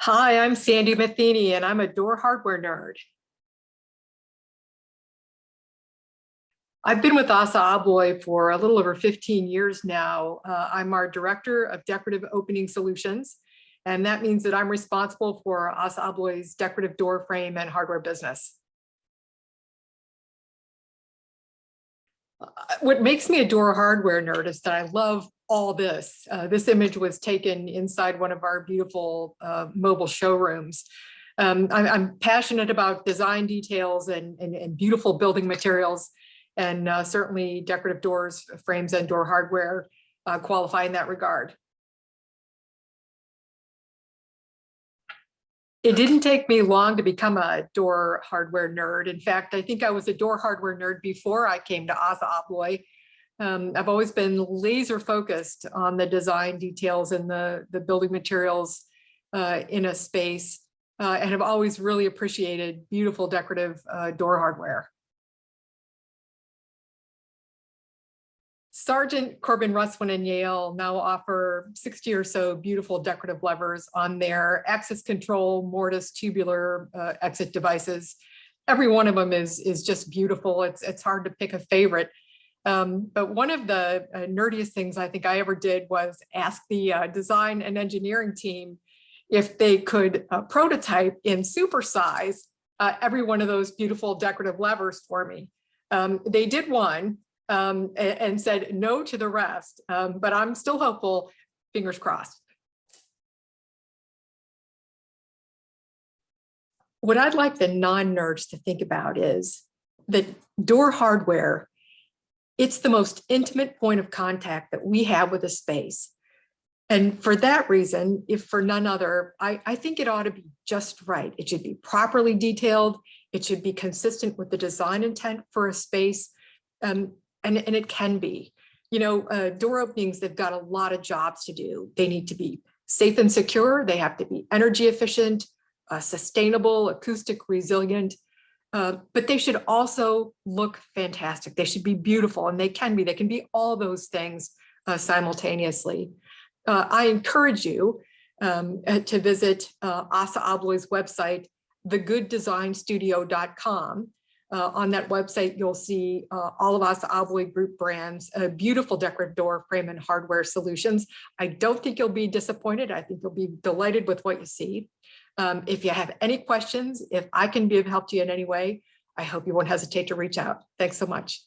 Hi, I'm Sandy Matheny and I'm a door hardware nerd. I've been with Assa Abloy for a little over 15 years now. Uh, I'm our Director of Decorative Opening Solutions, and that means that I'm responsible for Assa Abloy's decorative door frame and hardware business. Uh, What makes me a door hardware nerd is that I love all this. Uh, this image was taken inside one of our beautiful uh, mobile showrooms. Um, I'm, I'm, passionate about design details and, and, and beautiful building materials and uh, certainly decorative doors, frames and door hardware uh, qualify in that regard. It didn't take me long to become a door hardware nerd. In fact, I think I was a door hardware nerd before I came to Assa Abloy. Um, I've always been laser focused on the design details and the, the building materials uh, in a space uh, and have always really appreciated beautiful decorative uh, door hardware. Sargent Corbin, Russwin, and Yale now offer 60 or so beautiful decorative levers on their access control mortise tubular uh, exit devices. Every one of them is, is just beautiful. It's, it's hard to pick a favorite. Um, but one of the uh, nerdiest things I think I ever did was ask the uh, design and engineering team if they could uh, prototype in supersize uh, every one of those beautiful decorative levers for me. Um, they did one um, and, and, said no to the rest, um, but I'm still hopeful, fingers crossed. What I'd like the non-nerds to think about is that door hardware, it's the most intimate point of contact that we have with a space. And for that reason, if for none other, I, I think it ought to be just right. It should be properly detailed. It should be consistent with the design intent for a space. Um, and, and it can be. You know, uh, door openings, they've got a lot of jobs to do. They need to be safe and secure. They have to be energy efficient, uh, sustainable, acoustic resilient, uh, but they should also look fantastic. They should be beautiful and they can be, they can be all those things uh, simultaneously. Uh, I encourage you um, uh, to visit Assa Abloy's website, thegooddesignstudio.com. Uh, on that website, you'll see uh, all of Assa Abloy Group brands, beautiful decorative door frame and hardware solutions. I don't think you'll be disappointed. I think you'll be delighted with what you see. Um, if you have any questions, if I can be of help to you in any way, I hope you won't hesitate to reach out. Thanks so much.